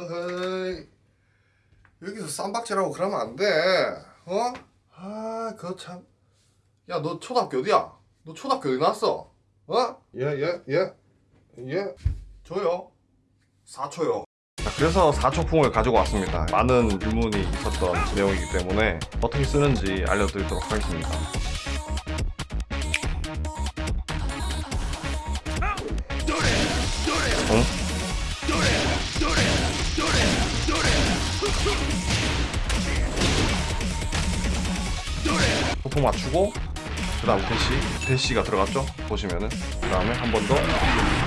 어이, 여기서 쌈박질하고 그러면 안 돼. 어? 아, 그거 참. 야, 너 초등학교 어디야? 너 초등학교 어디 나왔어? 어? 예, 예, 예. 예. 저요. 4초요. 그래서 4초풍을 가지고 왔습니다. 많은 유문이 있었던 내용이기 때문에 어떻게 쓰는지 알려드리도록 하겠습니다. 초풍 맞추고 그 다음 대시 대시가 들어갔죠? 보시면은. 그 다음에 한 번 더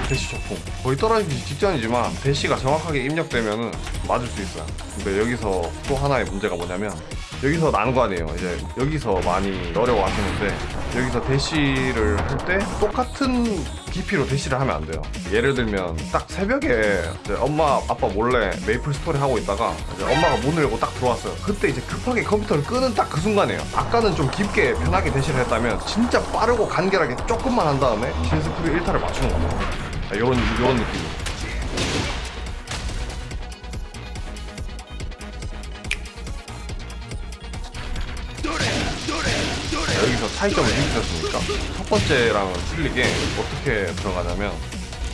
대시 초풍 거의 떨어지기 직전이지만 대시가 정확하게 입력되면은 맞을 수 있어요. 근데 여기서 또 하나의 문제가 뭐냐면 여기서 난관이에요. 이제 여기서 많이 어려워하시는데 여기서 대시를 할 때 똑같은 깊이로 대시를 하면 안 돼요. 예를 들면 딱 새벽에 이제 엄마 아빠 몰래 메이플 스토리 하고 있다가 이제 엄마가 문을 열고 딱 들어왔어요. 그때 이제 급하게 컴퓨터를 끄는 딱 그 순간이에요. 아까는 좀 깊게 편하게 대시를 했다면 진짜 빠르고 간결하게 조금만 한 다음에 신스프리 1타를 맞추는 거예요 이런 이런 느낌 여기서 차이점을 느끼셨습니까? 첫 번째랑은 틀리게 어떻게 들어가냐면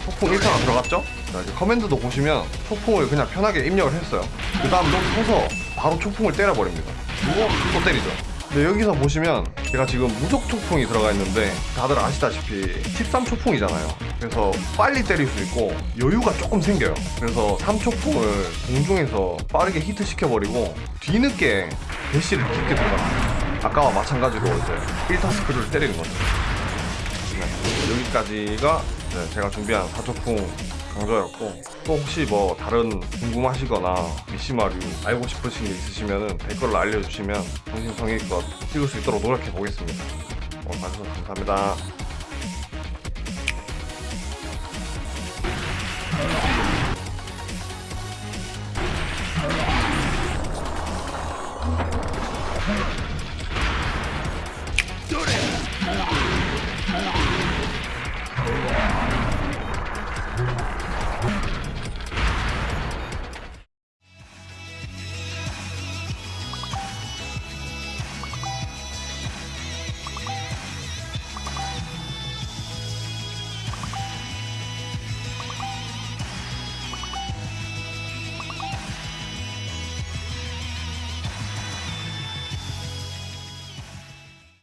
소풍 1타가 들어갔죠? 자, 이제 커맨드도 보시면 소풍을 그냥 편하게 입력을 했어요. 그 다음 여기 서서 바로 초풍을 때려버립니다. 그리고 또 때리죠. 근데 여기서 보시면 제가 지금 무적 초풍이 들어가 있는데 다들 아시다시피 13 초풍이잖아요. 그래서 빨리 때릴 수 있고 여유가 조금 생겨요. 그래서 3초풍을 공중에서 빠르게 히트 시켜버리고 뒤늦게 대시를 깊게 들어갑니다. 아까와 마찬가지로 이제 1타 스크류를 때리는 거죠. 네, 여기까지가 네, 제가 준비한 사초풍 강좌였고 또 혹시 뭐 다른 궁금하시거나 미시마류 알고 싶으신 게 있으시면 댓글로 알려주시면 정신성의껏 찍을 수 있도록 노력해 보겠습니다. 오늘 봐주셔서 감사합니다.